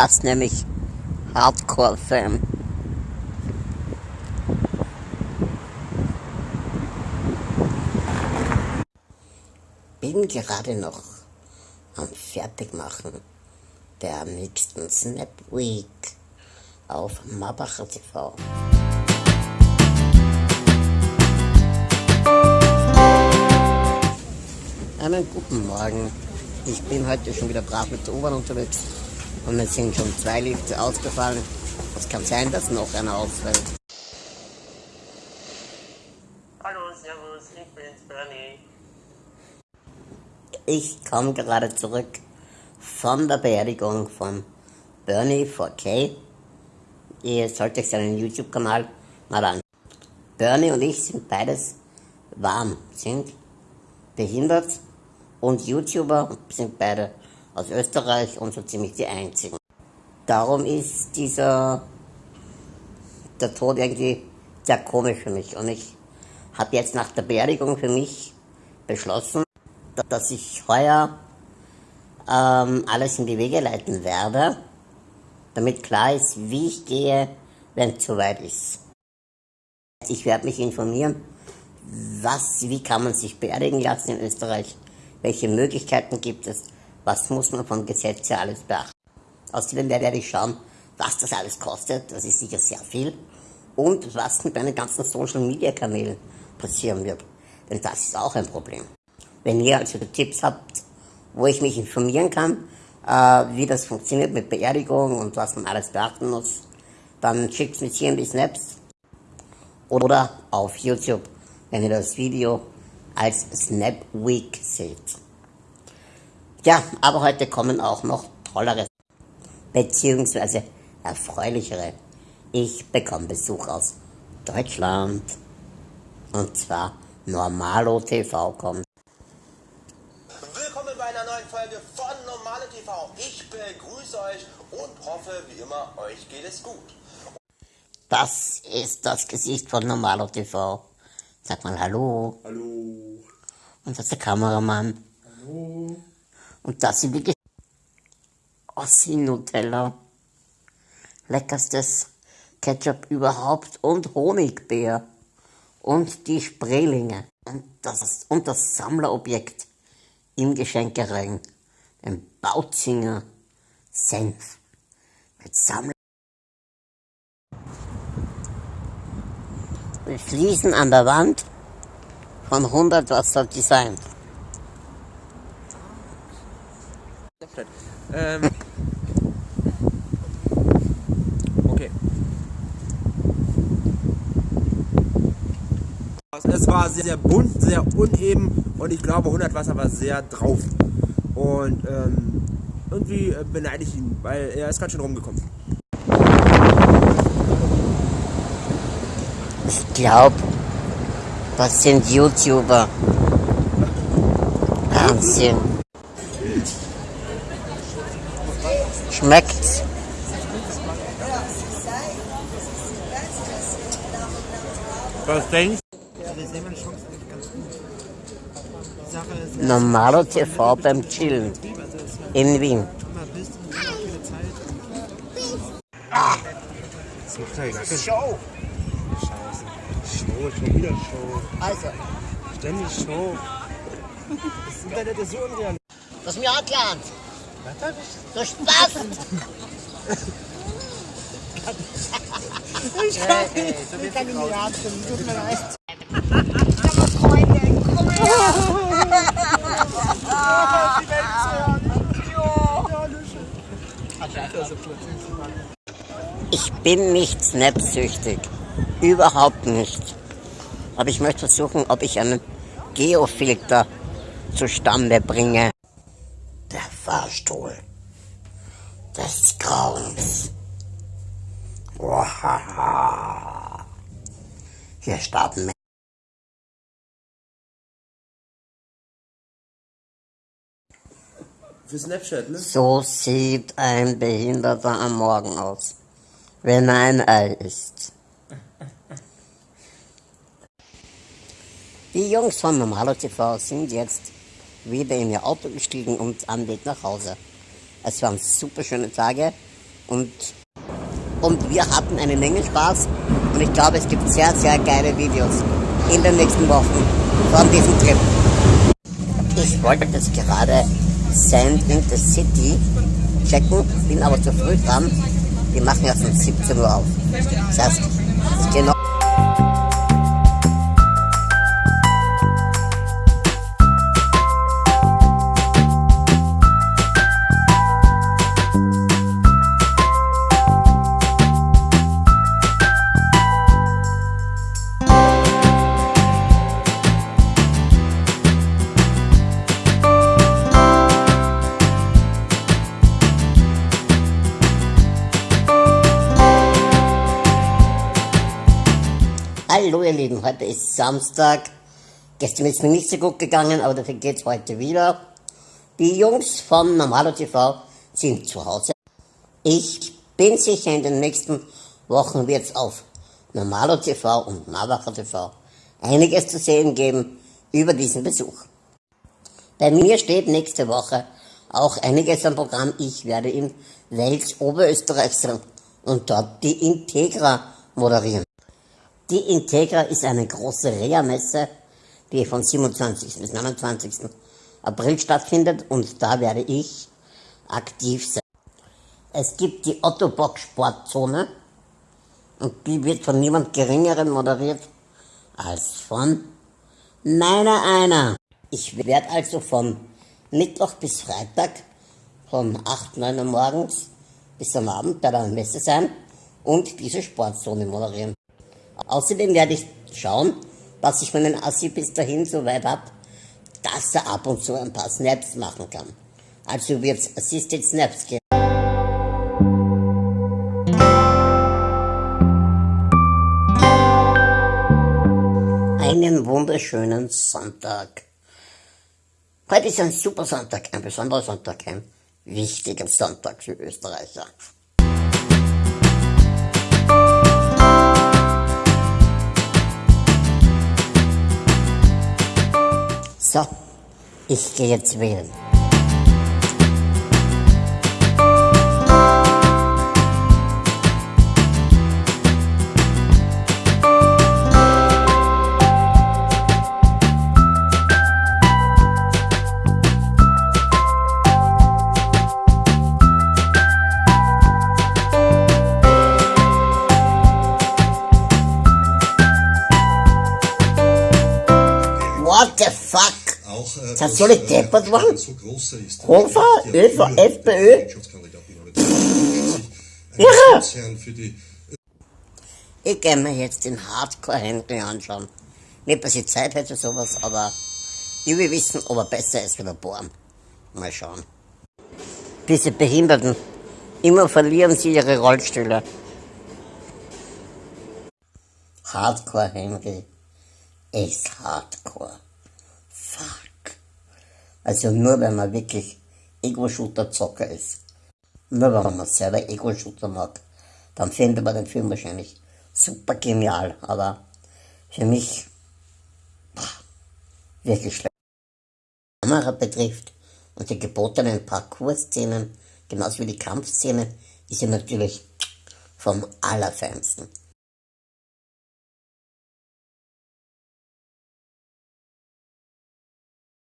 Das nämlich Hardcore-Fan. Bin gerade noch am Fertigmachen der nächsten Snap Week auf Mabacher TV. Einen guten Morgen. Ich bin heute schon wieder brav mit der U-Bahn unterwegs und es sind schon zwei Lifte ausgefallen. Es kann sein, dass noch einer ausfällt. Hallo, servus, ich bin's, Bernie. Ich komme gerade zurück von der Beerdigung von Bernie 4K. Ihr solltet euch seinen YouTube-Kanal mal an. Bernie und ich sind beides warm, sind behindert und YouTuber sind beide aus Österreich und so ziemlich die einzigen. Darum ist dieser der Tod irgendwie sehr komisch für mich und ich habe jetzt nach der Beerdigung für mich beschlossen, dass ich heuer ähm, alles in die Wege leiten werde, damit klar ist, wie ich gehe, wenn es soweit ist. Ich werde mich informieren, was, wie kann man sich beerdigen lassen in Österreich, welche Möglichkeiten gibt es, was muss man vom Gesetz her alles beachten. Außerdem werde ich schauen, was das alles kostet, das ist sicher sehr viel, und was mit meinen ganzen Social Media Kanälen passieren wird. Denn das ist auch ein Problem. Wenn ihr also Tipps habt, wo ich mich informieren kann, äh, wie das funktioniert mit Beerdigung und was man alles beachten muss, dann schickt mir hier in die Snaps oder auf YouTube, wenn ihr das Video als Snap Week seht. Ja, aber heute kommen auch noch tollere beziehungsweise erfreulichere. Ich bekomme Besuch aus Deutschland. Und zwar Normalo TV kommt. Willkommen bei einer neuen Folge von Normale TV. Ich begrüße euch und hoffe, wie immer, euch geht es gut. Das ist das Gesicht von Normalo TV. Sag mal Hallo. Hallo. Und das ist der Kameramann. Hallo. Und das sind die Ossi Nutella. Leckerstes Ketchup überhaupt und Honigbeer. Und die Spreelinge. Und das, und das Sammlerobjekt im Geschenkering. Den Bautzinger Senf. Mit Sammler. Mit Fliesen an der Wand von 100 Wasser Design. Ähm. Okay. Es war sehr, sehr bunt, sehr uneben und ich glaube 100 Wasser war sehr drauf. Und ähm, irgendwie äh, beneide ich ihn, weil er ist ganz schön rumgekommen. Ich glaube, das sind YouTuber. Wahnsinn. Schmeckt's? Was denkst Normalo TV beim Chillen. In Wien. Show! Show, schon wieder Show. Also, Ständig Show. Das Internet ist so unreal. das ist mir erklärt. Du Spaß! Ich kann nicht, ich kann nicht atmen, tut mir leid. Ich bin nicht snapsüchtig. Überhaupt nicht. Aber ich möchte versuchen, ob ich einen Geofilter zustande bringe. Fahrstuhl des Grauens. Wahaha. Hier starten wir. Für Snapchat, ne? So sieht ein Behinderter am Morgen aus, wenn er ein Ei isst. Die Jungs von Normalo TV sind jetzt wieder in ihr Auto gestiegen und am Weg nach Hause. Es waren super schöne Tage. Und, und wir hatten eine Menge Spaß und ich glaube, es gibt sehr, sehr geile Videos in den nächsten Wochen von diesem Trip. Ich wollte jetzt gerade Sand in the City checken, bin aber zu früh dran. Die machen erst um 17 Uhr auf. Das heißt, ich gehe noch. Hallo ihr Lieben, heute ist Samstag. Gestern ist mir nicht so gut gegangen, aber dafür geht's heute wieder. Die Jungs von Normalo TV sind zu Hause. Ich bin sicher, in den nächsten Wochen wird's auf Normalo TV und Navacher TV einiges zu sehen geben über diesen Besuch. Bei mir steht nächste Woche auch einiges am Programm. Ich werde in Wels Oberösterreich sein und dort die Integra moderieren. Die Integra ist eine große Reha-Messe, die von 27. bis 29. April stattfindet und da werde ich aktiv sein. Es gibt die Ottobock Sportzone und die wird von niemand Geringeren moderiert als von meiner einer. Ich werde also von Mittwoch bis Freitag von 8, 9 Uhr morgens bis am Abend bei der Messe sein und diese Sportzone moderieren. Außerdem werde ich schauen, dass ich meinen Assi bis dahin so weit habe, dass er ab und zu ein paar Snaps machen kann. Also wird es Assisted Snaps geben. Einen wunderschönen Sonntag. Heute ist ein super Sonntag, ein besonderer Sonntag, ein wichtiger Sonntag für Österreicher. So, ich gehe jetzt wählen. Soll ich äh, deppert ist Hofer, ÖV, FPÖ? Irre! Die Ich gehe mir jetzt den Hardcore-Henry anschauen. Nicht, dass ich Zeit hätte für sowas, aber ich will wissen, ob er besser ist wie der Born. Mal schauen. Diese Behinderten, immer verlieren sie ihre Rollstühle. Hardcore Henry ist Hardcore. Fuck. Also nur wenn man wirklich Ego-Shooter-Zocker ist. Nur wenn man selber Ego-Shooter mag, dann findet man den Film wahrscheinlich super genial. Aber für mich pah, wirklich schlecht. Was die Kamera betrifft und die gebotenen Parcours-Szenen, genauso wie die Kampfszene, ist ja natürlich vom Allerfeinsten.